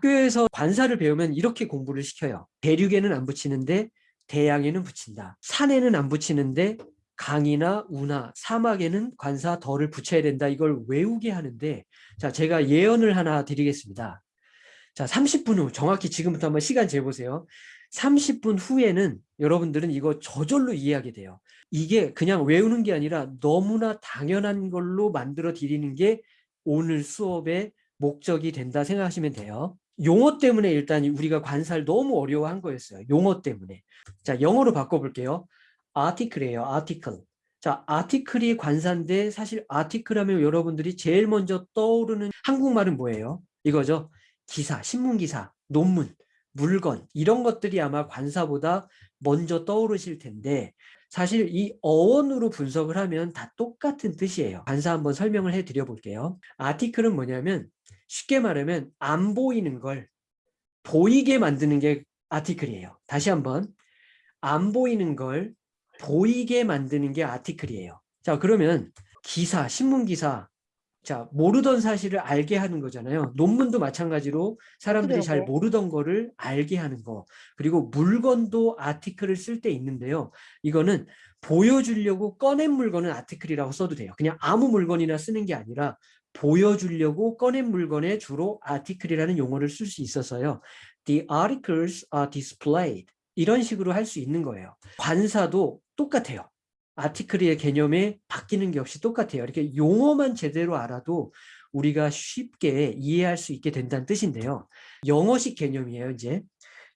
학교에서 관사를 배우면 이렇게 공부를 시켜요. 대륙에는 안 붙이는데 대양에는 붙인다. 산에는 안 붙이는데 강이나 우나 사막에는 관사 덜을 붙여야 된다. 이걸 외우게 하는데 자 제가 예언을 하나 드리겠습니다. 자 30분 후 정확히 지금부터 한번 시간 재보세요. 30분 후에는 여러분들은 이거 저절로 이해하게 돼요. 이게 그냥 외우는 게 아니라 너무나 당연한 걸로 만들어 드리는 게 오늘 수업의 목적이 된다 생각하시면 돼요. 용어 때문에 일단 우리가 관사를 너무 어려워한 거였어요. 용어 때문에. 자, 영어로 바꿔볼게요. article이에요. article. 자, article이 관사인데 사실 article 하면 여러분들이 제일 먼저 떠오르는 한국말은 뭐예요? 이거죠. 기사, 신문기사, 논문, 물건 이런 것들이 아마 관사보다 먼저 떠오르실 텐데 사실 이 어원으로 분석을 하면 다 똑같은 뜻이에요. 관사 한번 설명을 해드려 볼게요. 아티클은 뭐냐면 쉽게 말하면 안 보이는 걸 보이게 만드는 게 아티클이에요. 다시 한번 안 보이는 걸 보이게 만드는 게 아티클이에요. 자 그러면 기사, 신문기사 자 모르던 사실을 알게 하는 거잖아요. 논문도 마찬가지로 사람들이 그래요. 잘 모르던 거를 알게 하는 거 그리고 물건도 아티클을 쓸 때 있는데요. 이거는 보여주려고 꺼낸 물건은 아티클이라고 써도 돼요. 그냥 아무 물건이나 쓰는 게 아니라 보여주려고 꺼낸 물건에 주로 아티클이라는 용어를 쓸 수 있어서요. The articles are displayed. 이런 식으로 할 수 있는 거예요. 관사도 똑같아요. 아티클의 개념에 바뀌는 게 없이 똑같아요. 이렇게 용어만 제대로 알아도 우리가 쉽게 이해할 수 있게 된다는 뜻인데요. 영어식 개념이에요, 이제.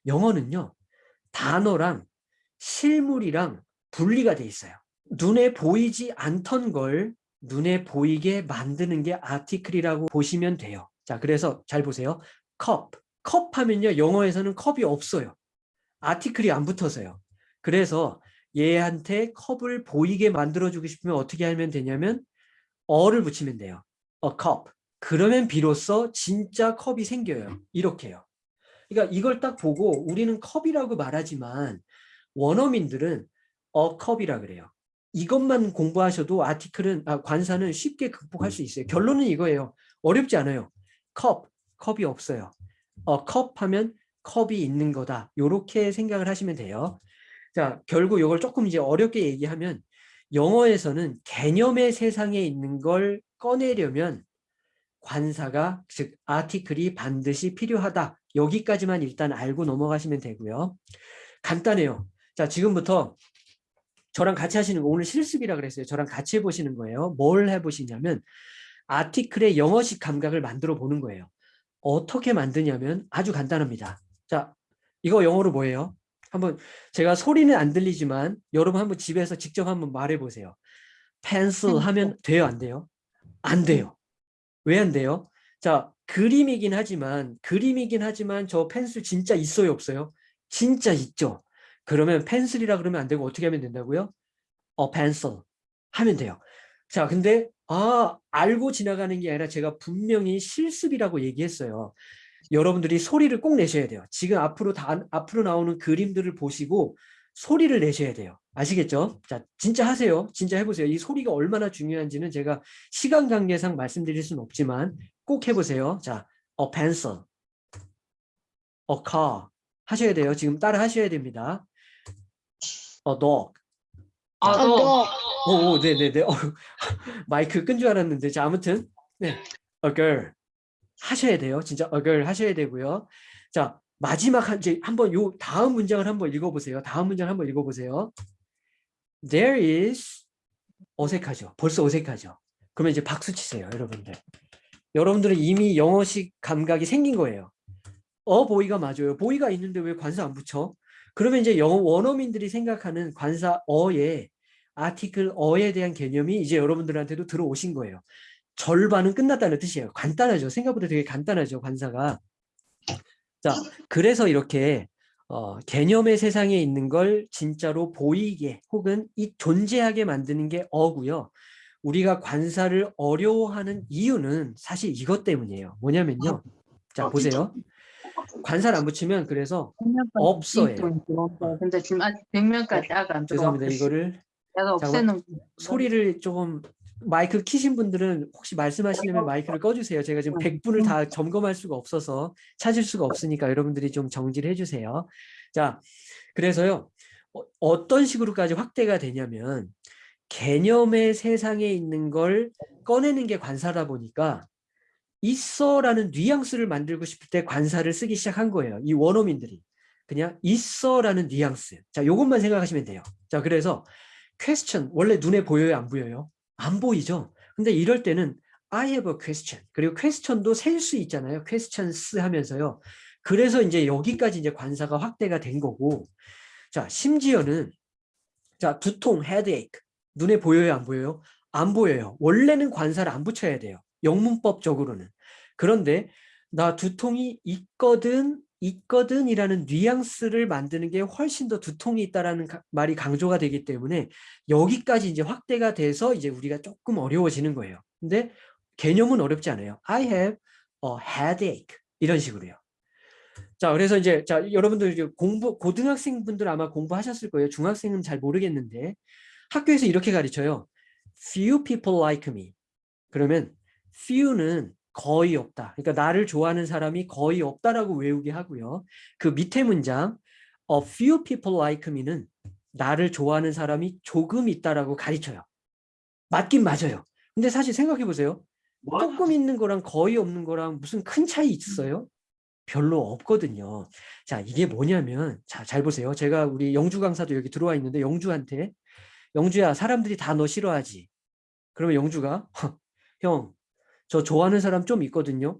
영어는요. 단어랑 실물이랑 분리가 돼 있어요. 눈에 보이지 않던 걸 눈에 보이게 만드는 게 아티클이라고 보시면 돼요. 자, 그래서 잘 보세요. 컵. 컵 하면요. 영어에서는 컵이 없어요. 아티클이 안 붙어서요. 그래서 얘한테 컵을 보이게 만들어주고 싶으면 어떻게 하면 되냐면 어를 붙이면 돼요. a cup. 그러면 비로소 진짜 컵이 생겨요. 이렇게요. 그러니까 이걸 딱 보고 우리는 컵이라고 말하지만 원어민들은 a cup이라 그래요. 이것만 공부하셔도 아티클은 아, 관사는 쉽게 극복할 수 있어요. 결론은 이거예요. 어렵지 않아요. 컵, 컵이 없어요. 어, 컵 하면 컵이 있는 거다. 이렇게 생각을 하시면 돼요. 자, 결국 이걸 조금 이제 어렵게 얘기하면 영어에서는 개념의 세상에 있는 걸 꺼내려면 관사가 즉 아티클이 반드시 필요하다. 여기까지만 일단 알고 넘어가시면 되고요. 간단해요. 자, 지금부터 저랑 같이 하시는 거 오늘 실습이라 그랬어요. 저랑 같이 해보시는 거예요. 뭘 해보시냐면 아티클의 영어식 감각을 만들어 보는 거예요. 어떻게 만드냐면 아주 간단합니다. 자, 이거 영어로 뭐예요? 한번 제가 소리는 안 들리지만 여러분 한번 집에서 직접 한번 말해 보세요. 펜슬 하면 돼요, 안 돼요? 안 돼요. 왜 안 돼요? 자, 그림이긴 하지만 그림이긴 하지만 저 펜슬 진짜 있어요, 없어요? 진짜 있죠. 그러면 펜슬이라 그러면 안 되고 어떻게 하면 된다고요? 어, 펜슬 하면 돼요. 자, 근데 아, 알고 지나가는 게 아니라 제가 분명히 실습이라고 얘기했어요. 여러분들이 소리를 꼭 내셔야 돼요. 지금 앞으로 다 앞으로 나오는 그림들을 보시고 소리를 내셔야 돼요. 아시겠죠? 자, 진짜 하세요. 진짜 해보세요. 이 소리가 얼마나 중요한지는 제가 시간 관계상 말씀드릴 수는 없지만 꼭 해보세요. 자, a pencil, a car 하셔야 돼요. 지금 따라 하셔야 됩니다. A dog. 아, 자, 너 오, 오, 네 네 네. 어, 마이크 끈 줄 알았는데. 자, 아무튼. 네. A girl. 하셔야 돼요. 진짜 a girl 하셔야 되고요. 자, 마지막 한, 이제 한번 요 다음 문장을 한번 읽어보세요. 다음 문장을 한번 읽어보세요. There is 어색하죠. 벌써 어색하죠. 그러면 이제 박수 치세요, 여러분들. 여러분들은 이미 영어식 감각이 생긴 거예요. 어, 보이가 맞아요. 보이가 있는데 왜 관사 안 붙여? 그러면 이제 영어 원어민들이 생각하는 관사 어에 아티클 어에 대한 개념이 이제 여러분들한테도 들어오신 거예요. 절반은 끝났다는 뜻이에요. 간단하죠. 생각보다 되게 간단하죠. 관사가. 자, 그래서 이렇게 어, 개념의 세상에 있는 걸 진짜로 보이게 혹은 이 존재하게 만드는 게 어고요. 우리가 관사를 어려워하는 이유는 사실 이것 때문이에요. 뭐냐면요. 자, 보세요. 관사를 안 붙이면 그래서 없어요. 근데 지금 아직 100명까지 아가 안. 죄송합니다. 이거를 내가 없애는 소리를 조금 마이크 키신 분들은 혹시 말씀하시려면 마이크를 꺼주세요. 제가 지금 100분을 다 점검할 수가 없어서 찾을 수가 없으니까 여러분들이 좀 정지를 해주세요. 자, 그래서요. 어, 어떤 식으로까지 확대가 되냐면 개념의 세상에 있는 걸 꺼내는 게 관사다 보니까 있어라는 뉘앙스를 만들고 싶을 때 관사를 쓰기 시작한 거예요. 이 원어민들이. 그냥 있어라는 뉘앙스. 자, 요것만 생각하시면 돼요. 자, 그래서 question 원래 눈에 보여요, 안 보여요? 안 보이죠. 근데 이럴 때는 I have a question. 그리고 question도 셀 수 있잖아요. questions 하면서요. 그래서 이제 여기까지 이제 관사가 확대가 된 거고. 자, 심지어는 자, 두통, headache. 눈에 보여요, 안 보여요? 안 보여요. 원래는 관사를 안 붙여야 돼요. 영문법적으로는. 그런데 나 두통이 있거든, 있거든 이라는 뉘앙스를 만드는 게 훨씬 더 두통이 있다라는 가- 말이 강조가 되기 때문에 여기까지 이제 확대가 돼서 이제 우리가 조금 어려워지는 거예요. 근데 개념은 어렵지 않아요. I have a headache 이런 식으로요. 자, 그래서 이제 자 여러분들 이제 공부 고등학생 분들 아마 공부하셨을 거예요. 중학생은 잘 모르겠는데 학교에서 이렇게 가르쳐요. Few people like me. 그러면 few는 거의 없다. 그러니까 나를 좋아하는 사람이 거의 없다라고 외우게 하고요. 그 밑에 문장 A few people like me는 나를 좋아하는 사람이 조금 있다라고 가르쳐요. 맞긴 맞아요. 근데 사실 생각해 보세요. 조금 있는 거랑 거의 없는 거랑 무슨 큰 차이 있어요? 별로 없거든요. 자, 이게 뭐냐면 자, 잘 보세요. 제가 우리 영주 강사도 여기 들어와 있는데 영주한테 영주야, 사람들이 다 너 싫어하지. 그러면 영주가 형, 저 좋아하는 사람 좀 있거든요.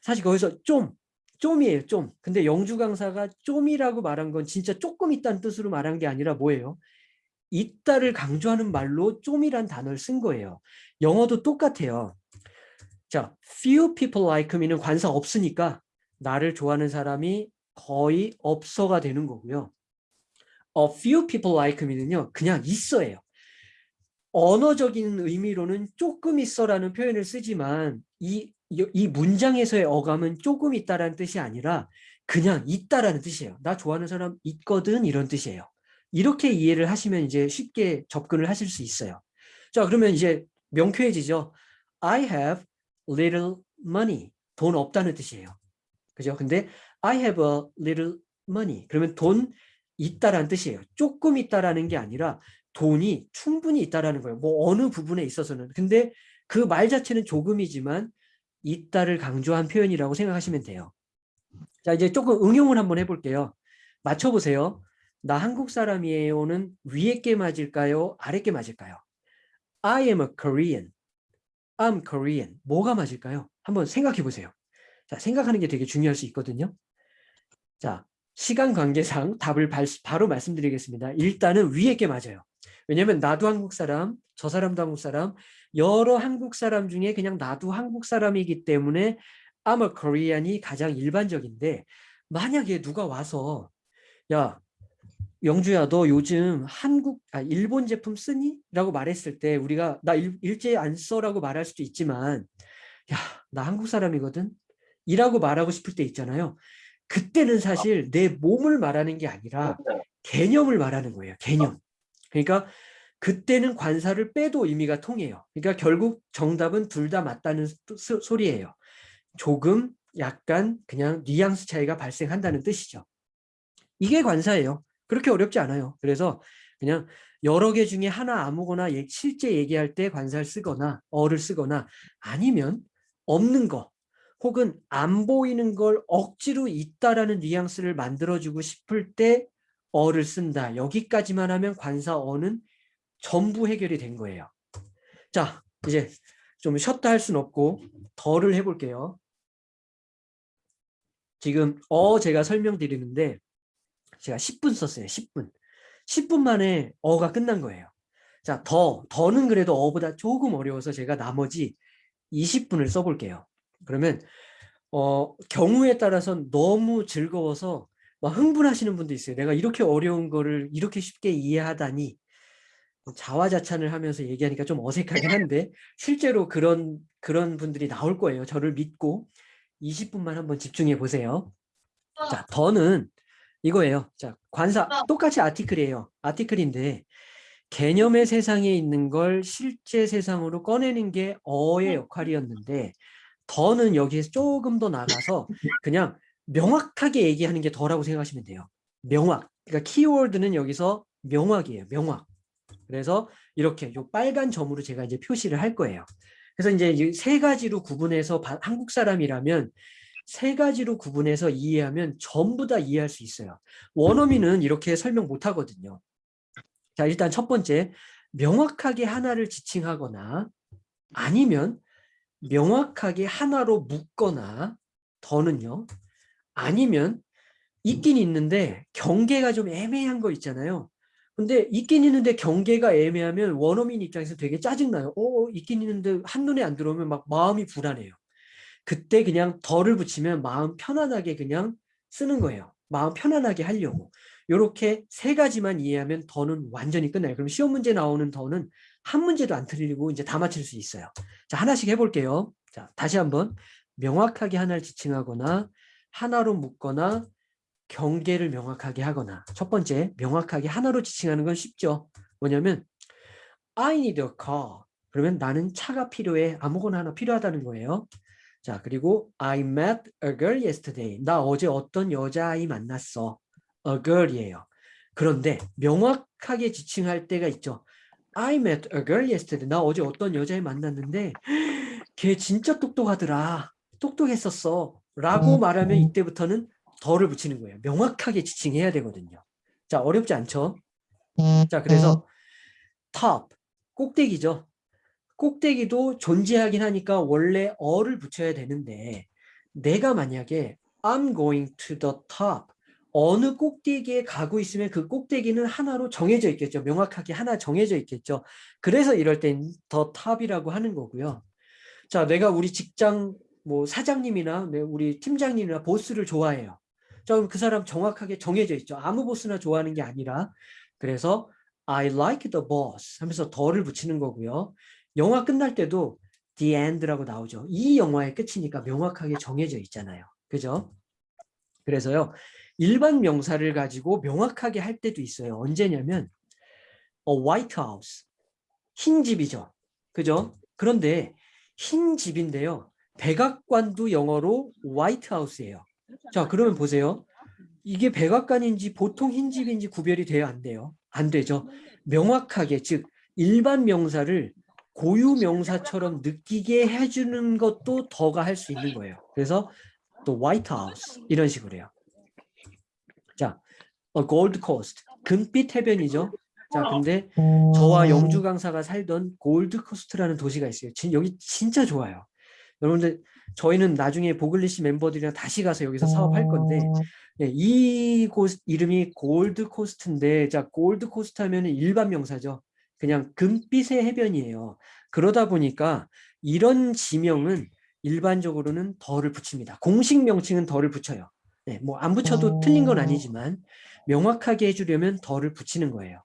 사실 거기서 좀, 좀이에요, 좀. 근데 영주 강사가 좀이라고 말한 건 진짜 조금 있다는 뜻으로 말한 게 아니라 뭐예요? 있다를 강조하는 말로 좀이란 단어를 쓴 거예요. 영어도 똑같아요. 자, few people like me는 관사 없으니까 나를 좋아하는 사람이 거의 없어가 되는 거고요. A few people like me는요, 그냥 있어예요. 언어적인 의미로는 조금 있어라는 표현을 쓰지만 이, 이, 이 문장에서의 어감은 조금 있다라는 뜻이 아니라 그냥 있다라는 뜻이에요. 나 좋아하는 사람 있거든 이런 뜻이에요. 이렇게 이해를 하시면 이제 쉽게 접근을 하실 수 있어요. 자 그러면 이제 명쾌해지죠. I have little money. 돈 없다는 뜻이에요. 그죠? 근데 I have a little money. 그러면 돈 있다라는 뜻이에요. 조금 있다라는 게 아니라 돈이 충분히 있다라는 거예요. 뭐 어느 부분에 있어서는. 근데 그 말 자체는 조금이지만 있다를 강조한 표현이라고 생각하시면 돼요. 자, 이제 조금 응용을 한번 해볼게요. 맞춰보세요. 나 한국 사람이에요는 위에 게 맞을까요? 아래 게 맞을까요? I am a Korean. I'm Korean. 뭐가 맞을까요? 한번 생각해 보세요. 자, 생각하는 게 되게 중요할 수 있거든요. 자, 시간 관계상 답을 발, 바로 말씀드리겠습니다. 일단은 위에 게 맞아요. 왜냐면 나도 한국 사람, 저 사람도 한국 사람, 여러 한국 사람 중에 그냥 나도 한국 사람이기 때문에 I'm a Korean이 가장 일반적인데 만약에 누가 와서 야 영주야 너 요즘 한국 아 일본 제품 쓰니? 라고 말했을 때 우리가 나 일, 일제 안 써라고 말할 수도 있지만 야 나 한국 사람이거든? 이라고 말하고 싶을 때 있잖아요. 그때는 사실 내 몸을 말하는 게 아니라 개념을 말하는 거예요 개념 그러니까 그때는 관사를 빼도 의미가 통해요. 그러니까 결국 정답은 둘 다 맞다는 소- 소리예요. 조금 약간 그냥 뉘앙스 차이가 발생한다는 뜻이죠. 이게 관사예요. 그렇게 어렵지 않아요. 그래서 그냥 여러 개 중에 하나 아무거나 예- 실제 얘기할 때 관사를 쓰거나 어를 쓰거나 아니면 없는 거 혹은 안 보이는 걸 억지로 있다라는 뉘앙스를 만들어주고 싶을 때 어를 쓴다. 여기까지만 하면 관사 어는 전부 해결이 된 거예요. 자, 이제 좀 쉬었다 할 수는 없고 덜을 해볼게요. 지금 어 제가 설명드리는데 제가 10분 썼어요. 10분. 10분 만에 어가 끝난 거예요. 자, 더, 더는 그래도 어보다 조금 어려워서 제가 나머지 20분을 써볼게요. 그러면 어, 경우에 따라서 너무 즐거워서 막 흥분하시는 분도 있어요. 내가 이렇게 어려운 거를 이렇게 쉽게 이해하다니 자화자찬을 하면서 얘기하니까 좀 어색하긴 한데 실제로 그런 그런 분들이 나올 거예요. 저를 믿고 20분만 한번 집중해 보세요. 자, 더는 이거예요. 자, 관사 똑같이 아티클이에요. 아티클인데 개념의 세상에 있는 걸 실제 세상으로 꺼내는 게 어의 역할이었는데 더는 여기에서 조금 더 나가서 그냥 명확하게 얘기하는 게 더라고 생각하시면 돼요. 명확. 그러니까 키워드는 여기서 명확이에요. 명확. 그래서 이렇게 요 빨간 점으로 제가 이제 표시를 할 거예요. 그래서 이제 이세 가지로 구분해서 바- 한국 사람이라면 세 가지로 구분해서 이해하면 전부 다 이해할 수 있어요. 원어민은 이렇게 설명 못 하거든요. 자, 일단 첫 번째, 명확하게 하나를 지칭하거나 아니면 명확하게 하나로 묶거나 더는요. 아니면 있긴 있는데 경계가 좀 애매한 거 있잖아요. 근데 있긴 있는데 경계가 애매하면 원어민 입장에서 되게 짜증나요. 어, 있긴 있는데 한눈에 안 들어오면 막 마음이 불안해요. 그때 그냥 덜을 붙이면 마음 편안하게 그냥 쓰는 거예요. 마음 편안하게 하려고. 이렇게 세 가지만 이해하면 더는 완전히 끝나요. 그럼 시험 문제 나오는 더는 한 문제도 안 틀리고 이제 다 맞힐 수 있어요. 자, 하나씩 해볼게요. 자, 다시 한번 명확하게 하나를 지칭하거나 하나로 묶거나 경계를 명확하게 하거나 첫 번째 명확하게 하나로 지칭하는 건 쉽죠. 뭐냐면 I need a car. 그러면 나는 차가 필요해. 아무거나 하나 필요하다는 거예요. 자, 그리고 I met a girl yesterday. 나 어제 어떤 여자아이 만났어. a girl이에요. 그런데 명확하게 지칭할 때가 있죠. I met a girl yesterday. 나 어제 어떤 여자애 만났는데 걔 진짜 똑똑하더라. 똑똑했었어. 라고 말하면 이때부터는 덜을 붙이는 거예요. 명확하게 지칭해야 되거든요. 자, 어렵지 않죠? 자, 그래서 top, 꼭대기죠. 꼭대기도 존재하긴 하니까 원래 어를 붙여야 되는데 내가 만약에 I'm going to the top 어느 꼭대기에 가고 있으면 그 꼭대기는 하나로 정해져 있겠죠. 명확하게 하나 정해져 있겠죠. 그래서 이럴 땐 the top이라고 하는 거고요. 자, 내가 우리 직장 뭐 사장님이나 네, 우리 팀장님이나 보스를 좋아해요. 자, 그럼 그 사람 정확하게 정해져 있죠. 아무 보스나 좋아하는 게 아니라 그래서 I like the boss 하면서 the를 붙이는 거고요. 영화 끝날 때도 the end라고 나오죠. 이 영화의 끝이니까 명확하게 정해져 있잖아요. 그죠? 그래서요. 일반 명사를 가지고 명확하게 할 때도 있어요. 언제냐면 a white house 흰 집이죠. 그죠? 그런데 흰 집인데요. 백악관도 영어로 white house예요. 자, 그러면 보세요. 이게 백악관인지 보통 흰 집인지 구별이 돼야 안 돼요. 안 되죠. 명확하게 즉 일반 명사를 고유 명사처럼 느끼게 해주는 것도 the가 할 수 있는 거예요. 그래서 The White House 이런 식으로 해요. 자, 어, 골드 코스트 금빛 해변이죠. 자, 근데 저와 영주 강사가 살던 골드 코스트라는 도시가 있어요. 진, 여기 진짜 좋아요. 여러분들 저희는 나중에 보글리시 멤버들이랑 다시 가서 여기서 사업할 건데 예, 이곳 이름이 골드 코스트인데 자 골드 코스트 하면은 일반 명사죠. 그냥 금빛의 해변이에요. 그러다 보니까 이런 지명은 일반적으로는 the를 붙입니다. 공식 명칭은 the를 붙여요. 네, 뭐 안 붙여도 틀린 건 아니지만 명확하게 해주려면 the를 붙이는 거예요.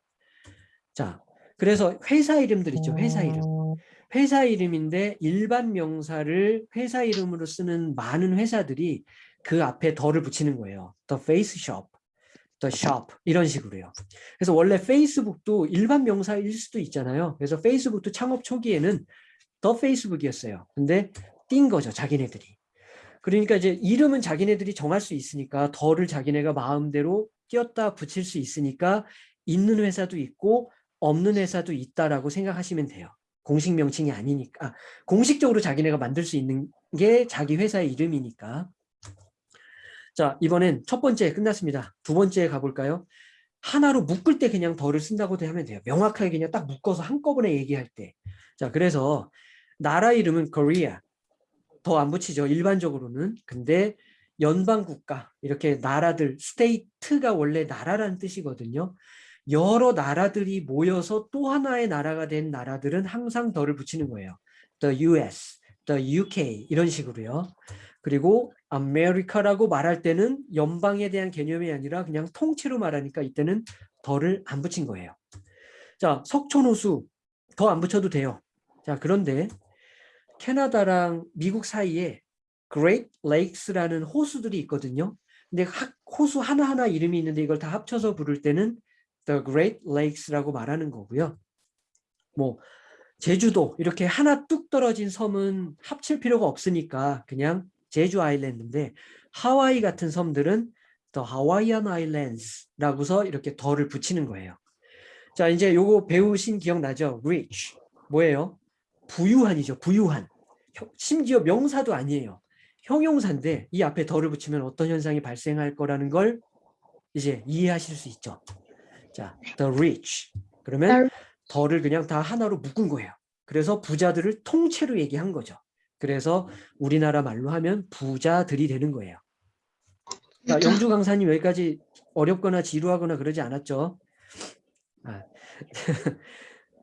자, 그래서 회사 이름들 있죠. 회사 이름. 회사 이름인데 일반 명사를 회사 이름으로 쓰는 많은 회사들이 그 앞에 더를 붙이는 거예요. The face shop, the shop 이런 식으로요. 그래서 원래 페이스북도 일반 명사일 수도 있잖아요. 그래서 페이스북도 창업 초기에는 the facebook이었어요. 근데 띈 거죠, 자기네들이. 그러니까 이제 이름은 자기네들이 정할 수 있으니까 더를 자기네가 마음대로 끼었다 붙일 수 있으니까 있는 회사도 있고 없는 회사도 있다라고 생각하시면 돼요. 공식 명칭이 아니니까 아, 공식적으로 자기네가 만들 수 있는 게 자기 회사의 이름이니까. 자 이번엔 첫 번째 끝났습니다. 두 번째 가볼까요? 하나로 묶을 때 그냥 the를 쓴다고 하면 돼요. 명확하게 그냥 딱 묶어서 한꺼번에 얘기할 때자 그래서 나라 이름은 Korea the 안 붙이죠 일반적으로는. 근데 연방국가 이렇게 나라들 state가 원래 나라라는 뜻이거든요 여러 나라들이 모여서 또 하나의 나라가 된 나라들은 항상 the를 붙이는 거예요. The US, the UK 이런 식으로요. 그리고 아메리카라고 말할 때는 연방에 대한 개념이 아니라 그냥 통째로 말하니까 이때는 덜을 안 붙인 거예요. 자, 석촌호수 더 안 붙여도 돼요. 자, 그런데 캐나다랑 미국 사이에 Great Lakes라는 호수들이 있거든요. 근데 호수 하나하나 이름이 있는데 이걸 다 합쳐서 부를 때는 the Great Lakes라고 말하는 거고요. 뭐 제주도 이렇게 하나 뚝 떨어진 섬은 합칠 필요가 없으니까 그냥 제주 아일랜드인데 하와이 같은 섬들은 the Hawaiian Islands라고서 이렇게 더를 붙이는 거예요. 자 이제 요거 배우신 기억나죠? rich 뭐예요? 부유한이죠. 부유한. 혀- 심지어 명사도 아니에요. 형용사인데 이 앞에 더를 붙이면 어떤 현상이 발생할 거라는 걸 이제 이해하실 수 있죠. 자, the rich. 그러면 더를 그냥 다 하나로 묶은 거예요. 그래서 부자들을 통째로 얘기한 거죠. 그래서 우리나라 말로 하면 부자들이 되는 거예요. 자, 영주 강사님 여기까지 어렵거나 지루하거나 그러지 않았죠? 아,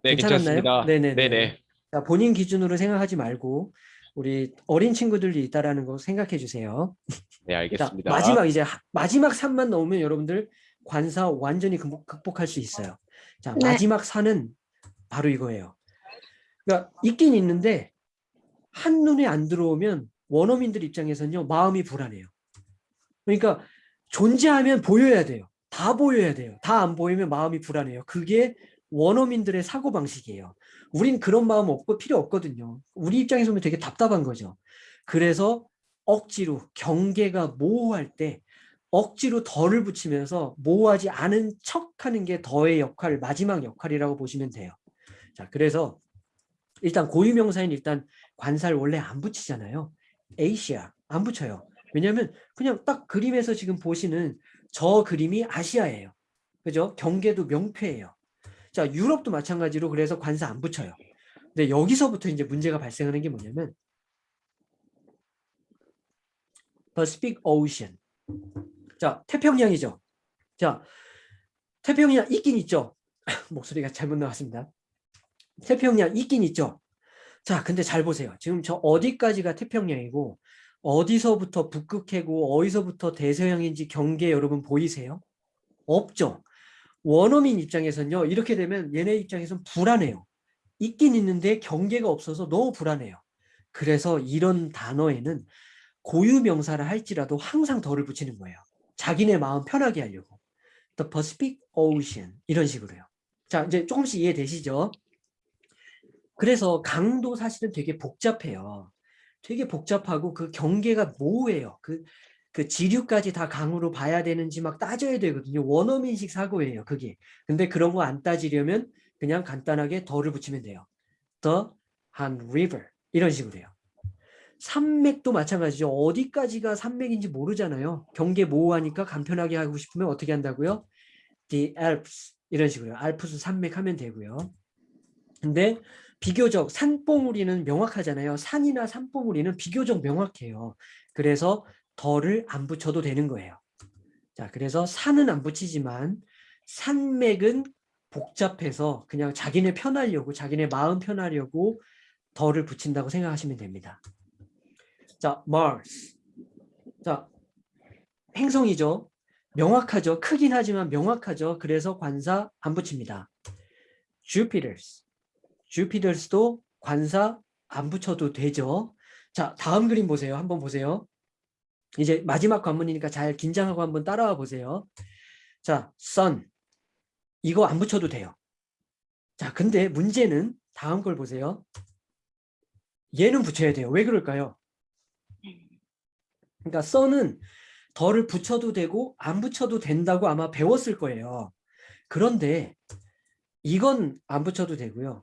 네, 괜찮았나요? 괜찮습니다. 네네 네. 네네. 자, 본인 기준으로 생각하지 말고 우리 어린 친구들이 있다라는 거 생각해 주세요. 네, 자, 알겠습니다. 마지막 이제 하- 마지막 산만 넣으면 여러분들 관사 완전히 극복, 극복할 수 있어요. 자, 네. 마지막 산은 바로 이거예요. 그러니까 있긴 있는데 한눈에 안 들어오면 원어민들 입장에서는요 마음이 불안해요. 그러니까 존재하면 보여야 돼요. 다 보여야 돼요. 다 안 보이면 마음이 불안해요. 그게 원어민들의 사고 방식이에요. 우린 그런 마음 없고 필요 없거든요. 우리 입장에서 보면 되게 답답한 거죠. 그래서 억지로 경계가 모호할 때 억지로 덜을 붙이면서 모호하지 않은 척하는 게 더의 역할, 마지막 역할이라고 보시면 돼요. 자, 그래서 일단 고유명사인 일단 관사를 원래 안 붙이잖아요. 에이시아 안 붙여요. 왜냐하면 그냥 딱 그림에서 지금 보시는 저 그림이 아시아예요. 그죠? 경계도 명패예요. 자, 유럽도 마찬가지로 그래서 관사 안 붙여요. 근데 여기서부터 이제 문제가 발생하는 게 뭐냐면 Pacific Ocean. 자, 태평양이죠. 자, 태평양 있긴 있죠. 목소리가 잘못 나왔습니다. 태평양 있긴 있죠. 자, 근데 잘 보세요. 지금 저 어디까지가 태평양이고 어디서부터 북극해고 어디서부터 대서양인지 경계 여러분 보이세요? 없죠. 원어민 입장에서는요. 이렇게 되면 얘네 입장에서는 불안해요. 있긴 있는데 경계가 없어서 너무 불안해요. 그래서 이런 단어에는 고유 명사를 할지라도 항상 덜을 붙이는 거예요. 자기네 마음 편하게 하려고. The Pacific Ocean 이런 식으로요. 자, 이제 조금씩 이해되시죠? 그래서 강도 사실은 되게 복잡해요. 되게 복잡하고 그 경계가 모호해요. 그, 그 지류까지 다 강으로 봐야 되는지 막 따져야 되거든요. 원어민식 사고예요. 그게. 근데 그런 거 안 따지려면 그냥 간단하게 더를 붙이면 돼요. The Han River 이런 식으로 해요. 산맥도 마찬가지죠. 어디까지가 산맥인지 모르잖아요. 경계 모호하니까 간편하게 하고 싶으면 어떻게 한다고요? The Alps 이런 식으로 알프스 산맥 하면 되고요. 근데 비교적 산봉우리는 명확하잖아요. 산이나 산봉우리는 비교적 명확해요. 그래서 덜을 안 붙여도 되는 거예요. 자, 그래서 산은 안 붙이지만 산맥은 복잡해서 그냥 자기네 편하려고 자기네 마음 편하려고 덜을 붙인다고 생각하시면 됩니다. 자, Mars. 자, 행성이죠. 명확하죠. 크긴 하지만 명확하죠. 그래서 관사 안 붙입니다. Jupiter's. Jupiters도 관사 안 붙여도 되죠. 자, 다음 그림 보세요. 한번 보세요. 이제 마지막 관문이니까 잘 긴장하고 한번 따라와 보세요. 자, Sun. 이거 안 붙여도 돼요. 자, 근데 문제는 다음 걸 보세요. 얘는 붙여야 돼요. 왜 그럴까요? 그러니까 sun은 덜을 붙여도 되고 안 붙여도 된다고 아마 배웠을 거예요. 그런데 이건 안 붙여도 되고요.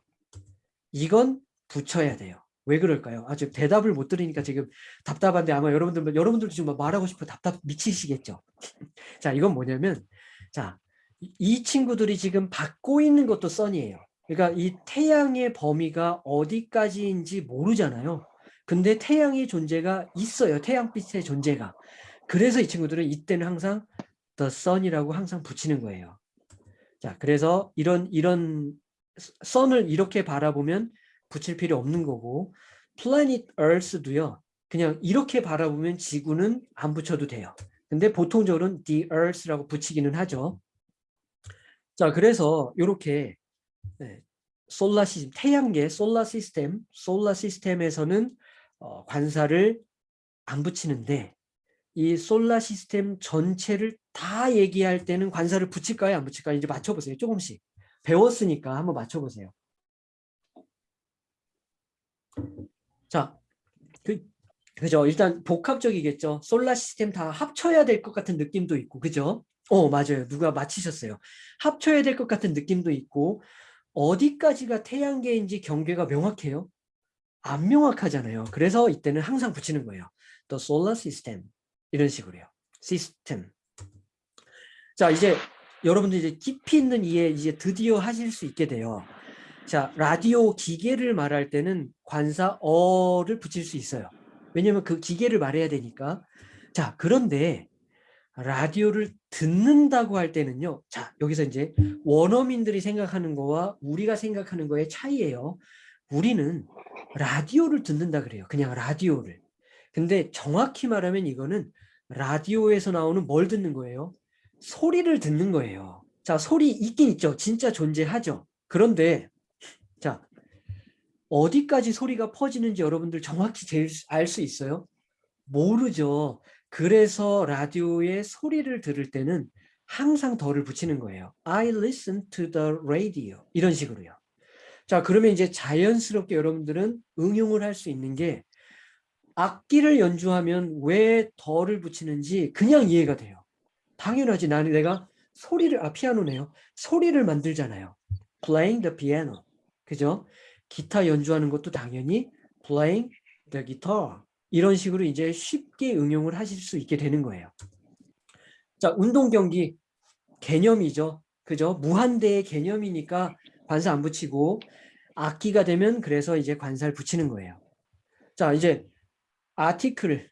이건 붙여야 돼요. 왜 그럴까요? 아직 대답을 못 들으니까 지금 답답한데 아마 여러분들 여러분들도 지금 말하고 싶어 답답 미치시겠죠. 자, 이건 뭐냐면 자, 이- 이 친구들이 지금 받고 있는 것도 선이에요. 그러니까 이 태양의 범위가 어디까지인지 모르잖아요. 근데 태양의 존재가 있어요. 태양빛의 존재가. 그래서 이 친구들은 이때는 항상 the sun이라고 항상 붙이는 거예요. 자, 그래서 이런 이런 sun을 이렇게 바라보면 붙일 필요 없는 거고 planet earth도요. 그냥 이렇게 바라보면 지구는 안 붙여도 돼요. 근데 보통적으로는 the earth라고 붙이기는 하죠. 자, 그래서 이렇게 네, 솔라 시스템, 태양계 솔라 시스템, 솔라 시스템에서는 어, 관사를 안 붙이는데 이 솔라 시스템 전체를 다 얘기할 때는 관사를 붙일까요? 안 붙일까요? 이제 맞춰보세요. 조금씩. 배웠으니까 한번 맞춰보세요. 자, 그, 그죠? 일단 복합적이겠죠. 솔라 시스템 다 합쳐야 될 것 같은 느낌도 있고, 그죠? 어, 맞아요. 누가 맞히셨어요. 합쳐야 될 것 같은 느낌도 있고, 어디까지가 태양계인지 경계가 명확해요? 안 명확하잖아요. 그래서 이때는 항상 붙이는 거예요. The solar system. 이런 식으로요. 시스템. 자, 이제 여러분들 이제 깊이 있는 이해 이제 드디어 하실 수 있게 돼요. 자, 라디오 기계를 말할 때는 관사 어를 붙일 수 있어요. 왜냐면 그 기계를 말해야 되니까. 자, 그런데 라디오를 듣는다고 할 때는요. 자, 여기서 이제 원어민들이 생각하는 거와 우리가 생각하는 거의 차이예요. 우리는 라디오를 듣는다 그래요. 그냥 라디오를. 근데 정확히 말하면 이거는 라디오에서 나오는 뭘 듣는 거예요? 소리를 듣는 거예요. 자, 소리 있긴 있죠. 진짜 존재하죠. 그런데 자, 어디까지 소리가 퍼지는지 여러분들 정확히 알 수 있어요? 모르죠. 그래서 라디오에 소리를 들을 때는 항상 덜을 붙이는 거예요. I listen to the radio. 이런 식으로요. 자, 그러면 이제 자연스럽게 여러분들은 응용을 할 수 있는 게 악기를 연주하면 왜 덜을 붙이는지 그냥 이해가 돼요. 당연하지. 나는 내가 소리를, 아, 피아노네요. 소리를 만들잖아요. playing the piano. 그죠? 기타 연주하는 것도 당연히 playing the guitar. 이런 식으로 이제 쉽게 응용을 하실 수 있게 되는 거예요. 자, 운동 경기 개념이죠. 그죠? 무한대의 개념이니까 관사 안 붙이고 악기가 되면 그래서 이제 관사를 붙이는 거예요. 자, 이제 아티클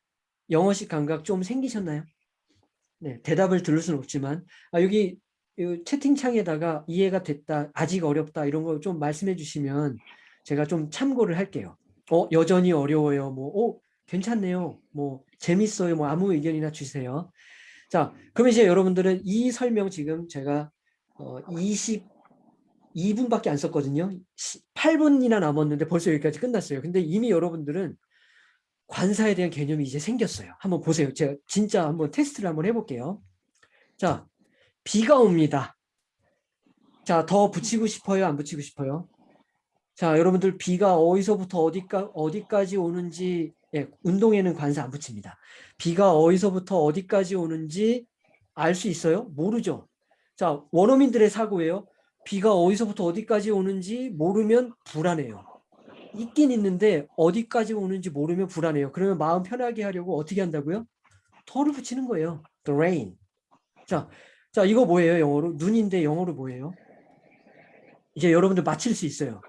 영어식 감각 좀 생기셨나요? 네, 대답을 들을 수는 없지만 아, 여기 채팅창에다가 이해가 됐다, 아직 어렵다 이런 거 좀 말씀해 주시면 제가 좀 참고를 할게요. 어, 여전히 어려워요. 뭐, 어, 괜찮네요. 뭐, 재밌어요. 뭐, 아무 의견이나 주세요. 자, 그럼 이제 여러분들은 이 설명 지금 제가 어, 22분밖에 안 썼거든요. 8분이나 남았는데 벌써 여기까지 끝났어요. 근데 이미 여러분들은 관사에 대한 개념이 이제 생겼어요. 한번 보세요. 제가 진짜 한번 테스트를 한번 해볼게요. 자, 비가 옵니다. 자, 더 붙이고 싶어요? 안 붙이고 싶어요? 자, 여러분들 비가 어디서부터 어디까, 어디까지 오는지 예, 운동에는 관사 안 붙입니다. 비가 어디서부터 어디까지 오는지 알 수 있어요? 모르죠. 자, 원어민들의 사고예요. 비가 어디서부터 어디까지 오는지 모르면 불안해요. 있긴 있는데 어디까지 오는지 모르면 불안해요. 그러면 마음 편하게 하려고 어떻게 한다고요? 덜을 붙이는 거예요. The rain. 자, 자 이거 뭐예요? 영어로 눈인데 영어로 뭐예요? 이제 여러분들 맞힐 수 있어요.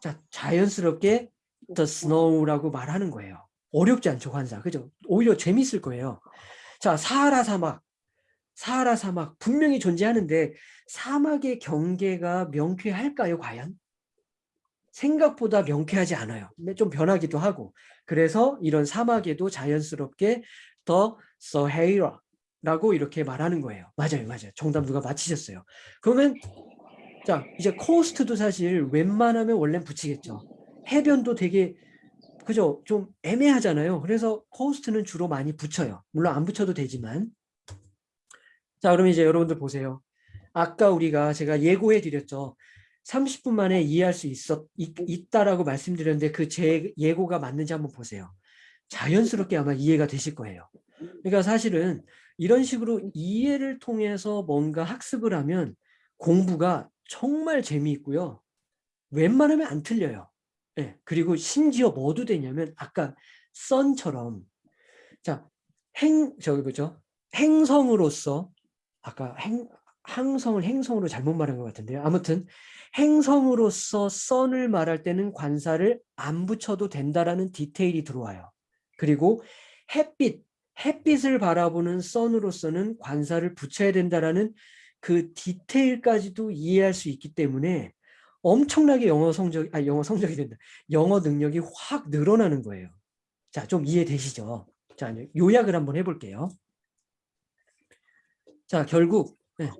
자, 자연스럽게 the snow라고 말하는 거예요. 어렵지 않죠, 관사. 그죠? 오히려 재밌을 거예요. 자, 사하라 사막. 사하라 사막 분명히 존재하는데 사막의 경계가 명쾌할까요, 과연? 생각보다 명쾌하지 않아요. 좀 변하기도 하고. 그래서 이런 사막에도 자연스럽게 더 서헤이라라고 이렇게 말하는 거예요. 맞아요. 맞아요. 정답 누가 맞히셨어요. 그러면 자 이제 코스트도 사실 웬만하면 원래 붙이겠죠. 해변도 되게 그죠? 좀 애매하잖아요. 그래서 코스트는 주로 많이 붙여요. 물론 안 붙여도 되지만 자 그럼 이제 여러분들 보세요. 아까 우리가 제가 예고해 드렸죠. 30분 만에 이해할 수 있었, 있, 다라고 말씀드렸는데 그 제 예고가 맞는지 한번 보세요. 자연스럽게 아마 이해가 되실 거예요. 그러니까 사실은 이런 식으로 이해를 통해서 뭔가 학습을 하면 공부가 정말 재미있고요. 웬만하면 안 틀려요. 네, 그리고 심지어 뭐도 되냐면 아까 썬처럼 자, 행 저기 뭐죠? 행성으로서 아까 행 항성을 행성으로 잘못 말한 것 같은데요. 아무튼 행성으로서 썬을 말할 때는 관사를 안 붙여도 된다라는 디테일이 들어와요. 그리고 햇빛, 햇빛을 바라보는 썬으로서는 관사를 붙여야 된다라는 그 디테일까지도 이해할 수 있기 때문에 엄청나게 영어 성적, 아 영어 성적이 된다. 영어 능력이 확 늘어나는 거예요. 자, 좀 이해되시죠? 자, 요약을 한번 해볼게요. 자, 결국 네.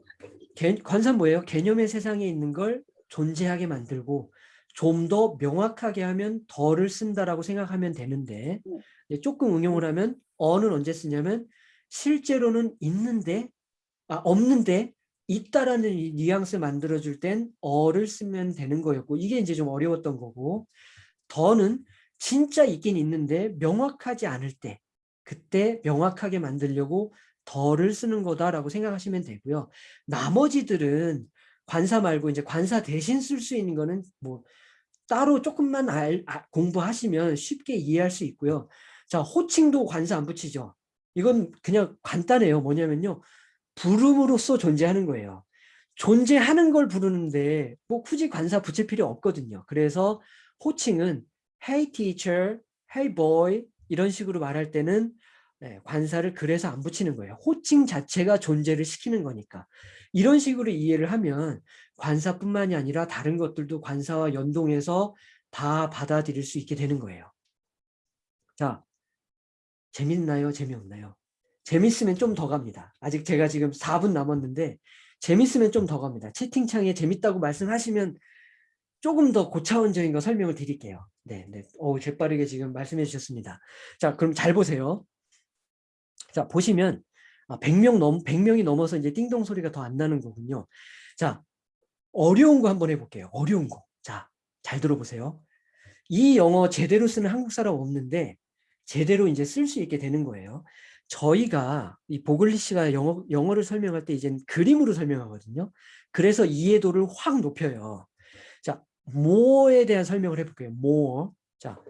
관사 뭐예요? 개념의 세상에 있는 걸 존재하게 만들고 좀 더 명확하게 하면 더를 쓴다라고 생각하면 되는데 조금 응용을 하면 어는 언제 쓰냐면 실제로는 있는데 아 없는데 있다라는 이 뉘앙스 만들어줄 땐 어를 쓰면 되는 거였고 이게 이제 좀 어려웠던 거고 더는 진짜 있긴 있는데 명확하지 않을 때 그때 명확하게 만들려고 더를 쓰는 거다라고 생각하시면 되고요. 나머지들은 관사 말고 이제 관사 대신 쓸 수 있는 거는 뭐 따로 조금만 알, 아, 공부하시면 쉽게 이해할 수 있고요. 자, 호칭도 관사 안 붙이죠. 이건 그냥 간단해요. 뭐냐면요. 부름으로써 존재하는 거예요. 존재하는 걸 부르는데 뭐 굳이 관사 붙일 필요 없거든요. 그래서 호칭은 hey teacher, hey boy 이런 식으로 말할 때는 네, 관사를 그래서 안 붙이는 거예요. 호칭 자체가 존재를 시키는 거니까. 이런 식으로 이해를 하면 관사뿐만이 아니라 다른 것들도 관사와 연동해서 다 받아들일 수 있게 되는 거예요. 자, 재밌나요? 재미없나요? 재밌으면 좀 더 갑니다. 아직 제가 지금 4분 남았는데 재밌으면 좀 더 갑니다. 채팅창에 재밌다고 말씀하시면 조금 더 고차원적인 거 설명을 드릴게요. 네, 네. 어우, 재빠르게 지금 말씀해 주셨습니다. 자, 그럼 잘 보세요. 자, 보시면 아, 100명 넘 100명이 넘어서 이제 띵동 소리가 더 안 나는 거군요. 자, 어려운 거 한번 해볼게요. 어려운 거. 자, 잘 들어보세요. 이 영어 제대로 쓰는 한국 사람 없는데 제대로 이제 쓸 수 있게 되는 거예요. 저희가 이 보글리시가 영어, 영어를 설명할 때 이제 그림으로 설명하거든요. 그래서 이해도를 확 높여요. 자, more에 대한 설명을 해볼게요. more. 자,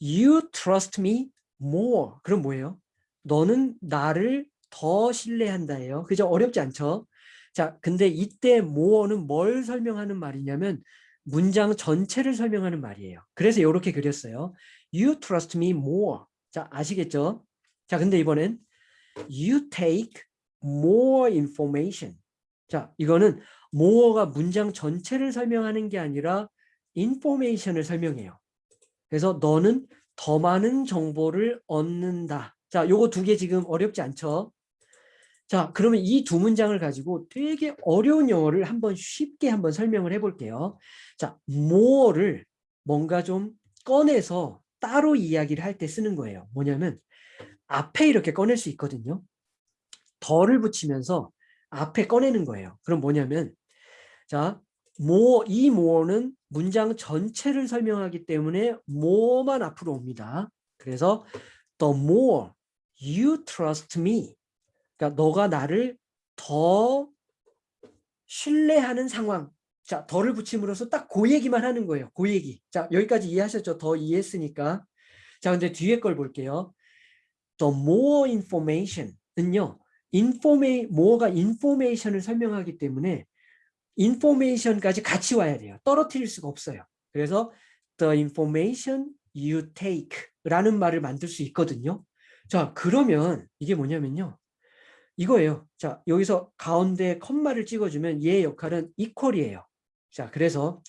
you trust me more. 그럼 뭐예요? 너는 나를 더 신뢰한다예요. 그죠? 어렵지 않죠? 자, 근데 이때 more는 뭘 설명하는 말이냐면 문장 전체를 설명하는 말이에요. 그래서 이렇게 그렸어요. You trust me more. 자, 아시겠죠? 자, 근데 이번엔 you take more information. 자, 이거는 more가 문장 전체를 설명하는 게 아니라 information을 설명해요. 그래서 너는 더 많은 정보를 얻는다. 자, 요거 두 개 지금 어렵지 않죠? 자, 그러면 이 두 문장을 가지고 되게 어려운 영어를 한번 쉽게 한번 설명을 해볼게요. 자, more를 뭔가 좀 꺼내서 따로 이야기를 할 때 쓰는 거예요. 뭐냐면 앞에 이렇게 꺼낼 수 있거든요. 더를 붙이면서 앞에 꺼내는 거예요. 그럼 뭐냐면 자, more, 이 more는 문장 전체를 설명하기 때문에 more만 앞으로 옵니다. 그래서 the more you trust me 그러니까 너가 나를 더 신뢰하는 상황 자, 더를 붙임으로써 딱 그 얘기만 하는 거예요. 그 얘기. 자, 여기까지 이해하셨죠? 더 이해했으니까. 자, 근데 뒤에 걸 볼게요. The more information은요. 인포메 more가 information을 설명하기 때문에 information까지 같이 와야 돼요. 떨어뜨릴 수가 없어요. 그래서 the information you take 라는 말을 만들 수 있거든요. 자, 그러면 이게 뭐냐면요. 이거예요. 자, 여기서 가운데 컴마를 찍어주면 얘의 역할은 equal이에요. 자, 그래서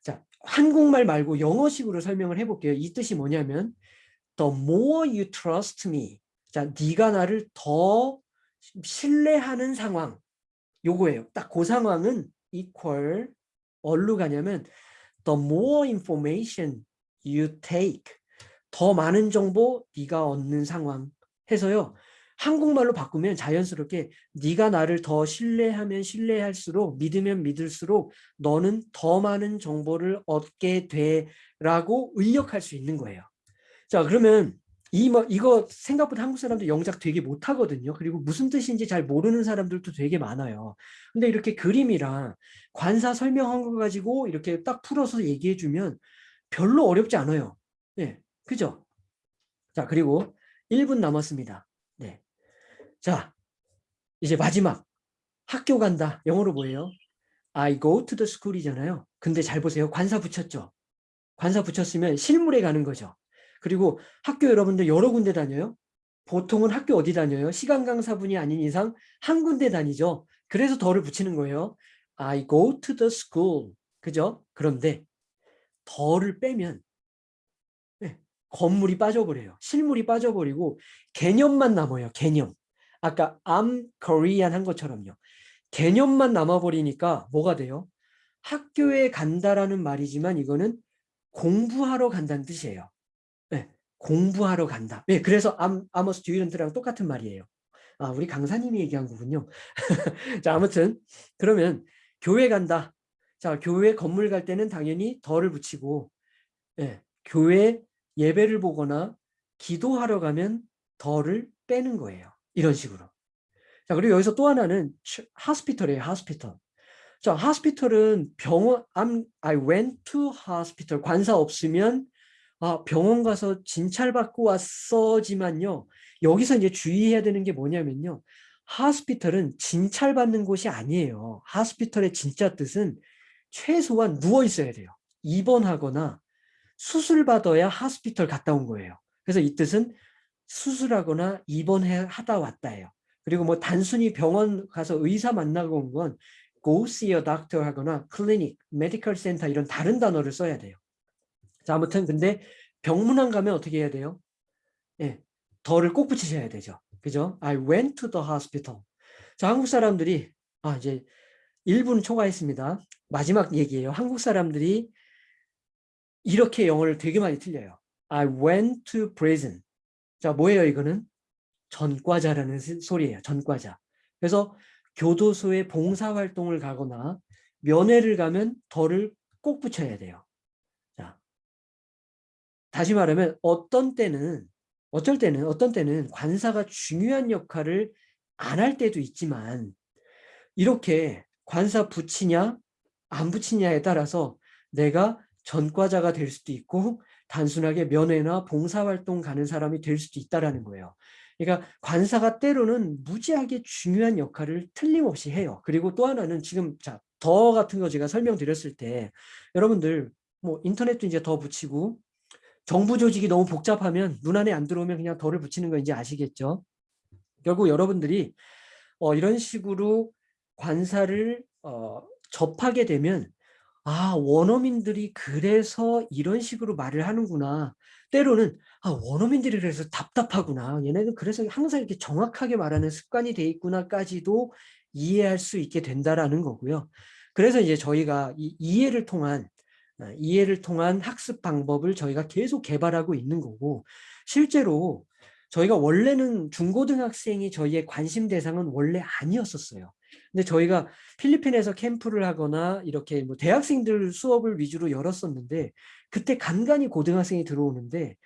자 한국말 말고 영어식으로 설명을 해볼게요. 이 뜻이 뭐냐면 the more you trust me. 자, 네가 나를 더 신뢰하는 상황. 요거예요. 딱 그 상황은 equal 어디로 가냐면 the more information you take. 더 많은 정보 네가 얻는 상황 해서요. 한국말로 바꾸면 자연스럽게 네가 나를 더 신뢰하면 신뢰할수록 믿으면 믿을수록 너는 더 많은 정보를 얻게 돼라고 의역할 수 있는 거예요. 자 그러면 이 뭐 이거 생각보다 한국 사람들 영작 되게 못하거든요. 그리고 무슨 뜻인지 잘 모르는 사람들도 되게 많아요. 근데 이렇게 그림이랑 관사 설명한 거 가지고 이렇게 딱 풀어서 얘기해 주면 별로 어렵지 않아요. 네, 그죠? 자 그리고 1분 남았습니다. 네. 자, 이제 마지막. 학교 간다. 영어로 뭐예요? I go to the school이잖아요. 근데 잘 보세요. 관사 붙였죠? 관사 붙였으면 실물에 가는 거죠. 그리고 학교 여러분들 여러 군데 다녀요? 보통은 학교 어디 다녀요? 시간 강사분이 아닌 이상 한 군데 다니죠. 그래서 더를 붙이는 거예요. I go to the school. 그죠? 그런데 더를 빼면 네, 건물이 빠져버려요. 실물이 빠져버리고 개념만 남아요. 개념. 아까 I'm Korean 한 것처럼요. 개념만 남아버리니까 뭐가 돼요? 학교에 간다라는 말이지만 이거는 공부하러 간다는 뜻이에요. 네, 공부하러 간다. 네, 그래서 I'm, I'm a student랑 똑같은 말이에요. 아, 우리 강사님이 얘기한 거군요. 자, 아무튼 그러면 교회 간다. 자, 교회 건물 갈 때는 당연히 덜을 붙이고 예, 교회 예배를 보거나 기도하러 가면 덜을 빼는 거예요. 이런 식으로. 자, 그리고 여기서 또 하나는 하스피털이에요. 하스피털. 자, 하스피털은 병원 I'm, I went to hospital 관사 없으면 아, 병원 가서 진찰 받고 왔어지만요. 여기서 이제 주의해야 되는 게 뭐냐면요. 하스피털은 진찰 받는 곳이 아니에요. 하스피털의 진짜 뜻은 최소한 누워 있어야 돼요. 입원하거나 수술 받아야 하스피털 갔다 온 거예요. 그래서 이 뜻은 수술하거나 입원하다 왔다예요. 그리고 뭐 단순히 병원 가서 의사 만나고 온 건 go see a doctor 하거나 clinic, medical center 이런 다른 단어를 써야 돼요. 자, 아무튼 근데 병문안 가면 어떻게 해야 돼요? 예, 더를 꼭 붙이셔야 되죠. 그죠? I went to the hospital. 자, 한국 사람들이 아 이제 1분 초과했습니다. 마지막 얘기예요. 한국 사람들이 이렇게 영어를 되게 많이 틀려요. I went to prison. 자, 뭐예요 이거는? 전과자라는 시- 소리예요. 전과자. 그래서 교도소에 봉사활동을 가거나 면회를 가면 덜을 꼭 붙여야 돼요. 자, 다시 말하면 어떤 때는 어쩔 때는 어떤 때는 관사가 중요한 역할을 안 할 때도 있지만 이렇게 관사 붙이냐 안 붙이냐에 따라서 내가 전과자가 될 수도 있고 단순하게 면회나 봉사활동 가는 사람이 될 수도 있다라는 거예요. 그러니까 관사가 때로는 무지하게 중요한 역할을 틀림없이 해요. 그리고 또 하나는 지금 자, 더 같은 거 제가 설명드렸을 때 여러분들 뭐 인터넷도 이제 더 붙이고 정부 조직이 너무 복잡하면 눈 안에 안 들어오면 그냥 덜을 붙이는 거 이제 아시겠죠? 결국 여러분들이 어, 이런 식으로 관사를 어, 접하게 되면 아 원어민들이 그래서 이런 식으로 말을 하는구나. 때로는 아 원어민들이 그래서 답답하구나. 얘네는 그래서 항상 이렇게 정확하게 말하는 습관이 돼 있구나까지도 이해할 수 있게 된다라는 거고요. 그래서 이제 저희가 이 이해를 통한 아, 이해를 통한 학습 방법을 저희가 계속 개발하고 있는 거고 실제로 저희가 원래는 중고등학생이 저희의 관심 대상은 원래 아니었었어요. 근데 저희가 필리핀에서 캠프를 하거나 이렇게 뭐 대학생들 수업을 위주로 열었었는데 그때 간간히 고등학생이 들어오는데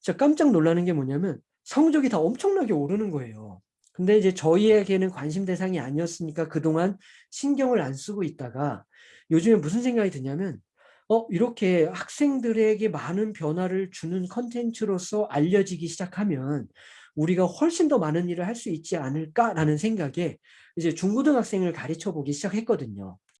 진짜 깜짝 놀라는 게 뭐냐면 성적이 다 엄청나게 오르는 거예요. 근데 이제 저희에게는 관심 대상이 아니었으니까 그동안 신경을 안 쓰고 있다가 요즘에 무슨 생각이 드냐면 어 이렇게 학생들에게 많은 변화를 주는 컨텐츠로서 알려지기 시작하면 우리가 훨씬 더 많은 일을 할 수 있지 않을까라는 생각에 이제 중고등학생을 가르쳐 보기 시작했거든요.